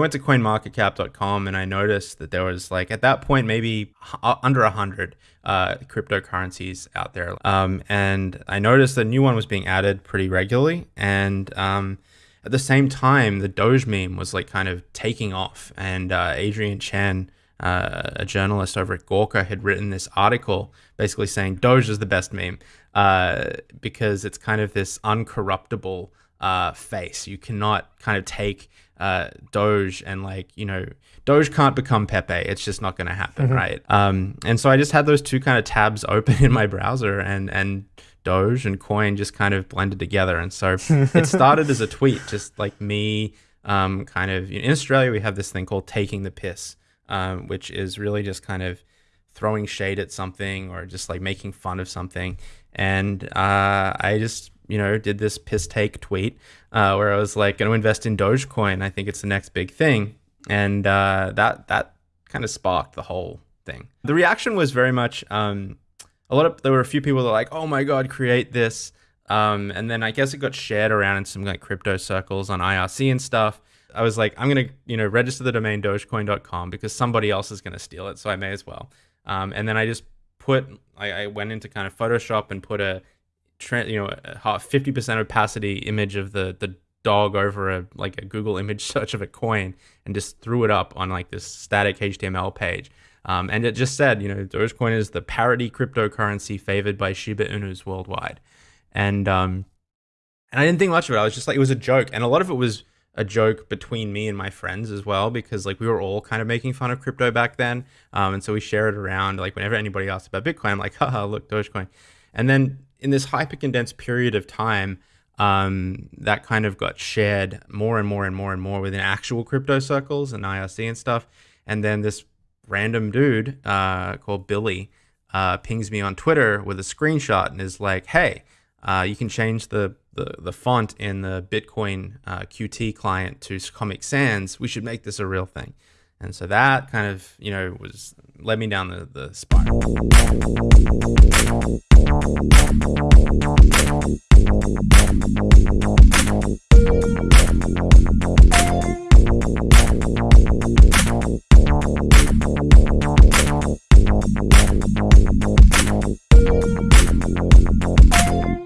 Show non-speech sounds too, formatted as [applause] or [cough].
I went to coinmarketcap.com and I noticed that there was like at that point maybe uh, under a hundred uh, cryptocurrencies out there, um, and I noticed a new one was being added pretty regularly, and um, at the same time the Doge meme was like kind of taking off, and uh, Adrian Chen. Uh, a journalist over at Gawker had written this article basically saying Doge is the best meme uh, because it's kind of this uncorruptible uh, face. You cannot kind of take uh, Doge and like you know Doge can't become Pepe. It's just not going to happen, mm-hmm. right? Um, and so I just had those two kind of tabs open [laughs] in my browser, and and Doge and Coin just kind of blended together. And so it [laughs] started as a tweet, just like me, um, kind of in Australia we have this thing called taking the piss, um, which is really just kind of throwing shade at something or just like making fun of something. And uh, I just you know, did this piss take tweet uh, where I was like, going to invest in Dogecoin. I think it's the next big thing, and uh, that that kind of sparked the whole thing. The reaction was very much um, a lot of there were a few people that were like, oh my god, create this, um, and then I guess it got shared around in some like crypto circles on IRC and stuff. I was like, I'm gonna you know register the domain dogecoin.com because somebody else is gonna steal it, so I may as well. Um, and then I just put I, I went into kind of Photoshop and put a you know, fifty percent opacity image of the the dog over a like a Google image [laughs] search of a coin and just threw it up on like this static HTML page. Um, and it just said, you know, Dogecoin is the parody cryptocurrency favored by Shiba Inus worldwide. And um, and I didn't think much of it. I was just like, it was a joke, and a lot of it was a joke between me and my friends as well, because like we were all kind of making fun of crypto back then. Um, and so we share it around. Like whenever anybody asked about Bitcoin, I'm like, haha, look, Dogecoin. And then in this hyper condensed period of time, um, that kind of got shared more and more and more and more within actual crypto circles and IRC and stuff. And then this random dude uh, called Billy uh, pings me on Twitter with a screenshot and is like, "Hey, uh, you can change the, the, the font in the Bitcoin uh, Qt client to Comic Sans, we should make this a real thing. And so that kind of, you know, was led me down the, the spiral.